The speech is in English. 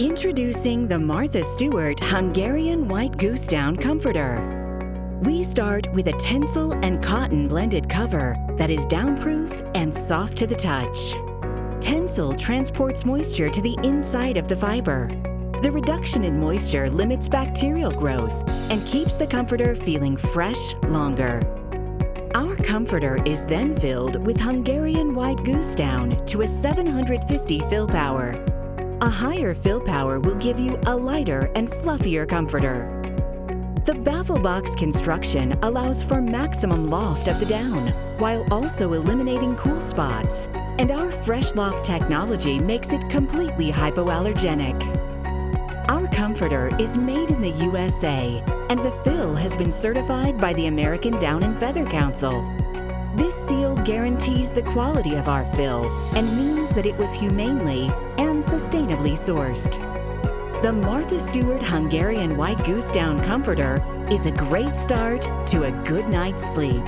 Introducing the Martha Stewart Hungarian White Goose Down Comforter. We start with a tencel and cotton blended cover that is downproof and soft to the touch. Tencel transports moisture to the inside of the fiber. The reduction in moisture limits bacterial growth and keeps the comforter feeling fresh longer. Our comforter is then filled with Hungarian White Goose Down to a 750 fill power a higher fill power will give you a lighter and fluffier comforter. The baffle box construction allows for maximum loft of the down, while also eliminating cool spots. And our Fresh Loft technology makes it completely hypoallergenic. Our comforter is made in the USA, and the fill has been certified by the American Down and Feather Council. Guarantees the quality of our fill and means that it was humanely and sustainably sourced. The Martha Stewart Hungarian White Goose Down Comforter is a great start to a good night's sleep.